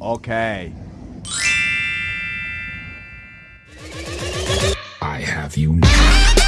Okay. I have you now.